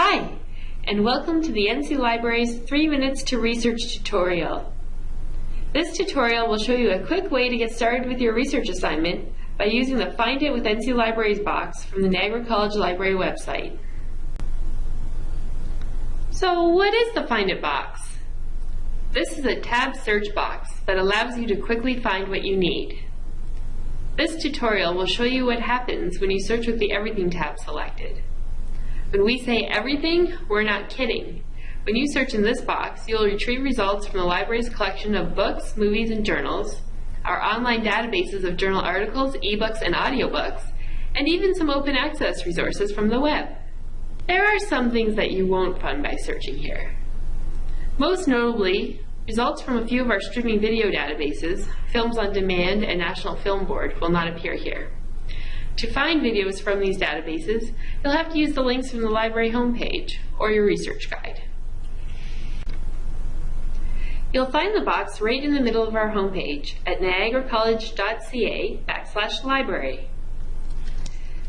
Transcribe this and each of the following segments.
Hi, and welcome to the NC Library's 3 Minutes to Research tutorial. This tutorial will show you a quick way to get started with your research assignment by using the Find It with NC Libraries box from the Niagara College Library website. So what is the Find It box? This is a tab search box that allows you to quickly find what you need. This tutorial will show you what happens when you search with the Everything tab selected. When we say everything, we're not kidding. When you search in this box, you'll retrieve results from the library's collection of books, movies, and journals, our online databases of journal articles, ebooks, and audiobooks, and even some open access resources from the web. There are some things that you won't find by searching here. Most notably, results from a few of our streaming video databases, Films on Demand and National Film Board, will not appear here. To find videos from these databases, you'll have to use the links from the library homepage or your research guide. You'll find the box right in the middle of our homepage at niagaracollege.ca backslash library.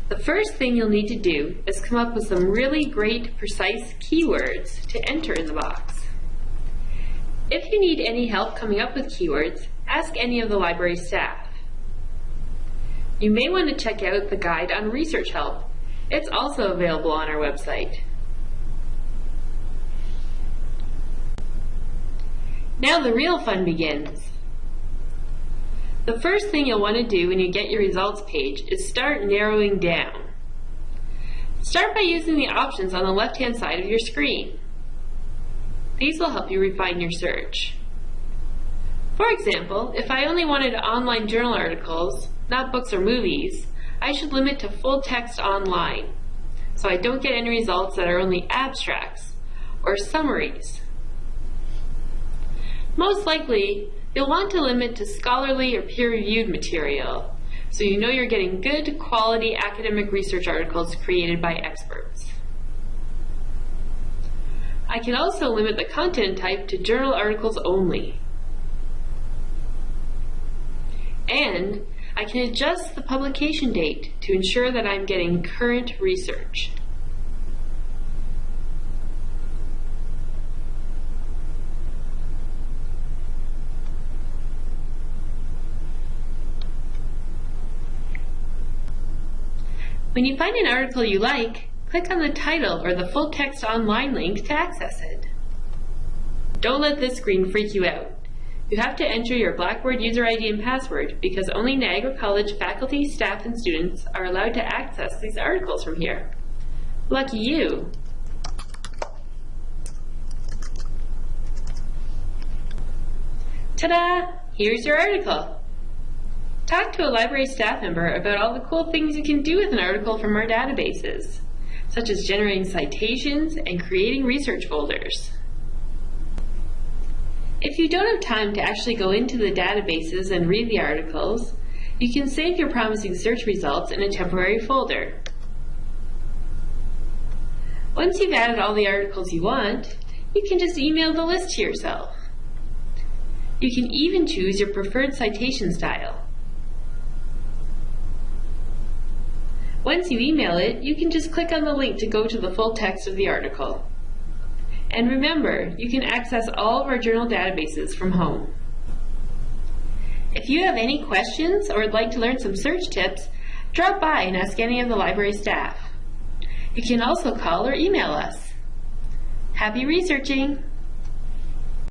The first thing you'll need to do is come up with some really great, precise keywords to enter in the box. If you need any help coming up with keywords, ask any of the library staff. You may want to check out the guide on research help. It's also available on our website. Now the real fun begins. The first thing you'll want to do when you get your results page is start narrowing down. Start by using the options on the left-hand side of your screen. These will help you refine your search. For example, if I only wanted online journal articles, not books or movies, I should limit to full text online so I don't get any results that are only abstracts or summaries. Most likely, you'll want to limit to scholarly or peer-reviewed material so you know you're getting good quality academic research articles created by experts. I can also limit the content type to journal articles only. And I can adjust the publication date to ensure that I'm getting current research. When you find an article you like, click on the title or the full text online link to access it. Don't let this screen freak you out. You have to enter your Blackboard user ID and password because only Niagara College faculty, staff, and students are allowed to access these articles from here. Lucky you! Ta-da! Here's your article. Talk to a library staff member about all the cool things you can do with an article from our databases, such as generating citations and creating research folders. If you don't have time to actually go into the databases and read the articles, you can save your promising search results in a temporary folder. Once you've added all the articles you want, you can just email the list to yourself. You can even choose your preferred citation style. Once you email it, you can just click on the link to go to the full text of the article. And remember, you can access all of our journal databases from home. If you have any questions or would like to learn some search tips, drop by and ask any of the library staff. You can also call or email us. Happy researching!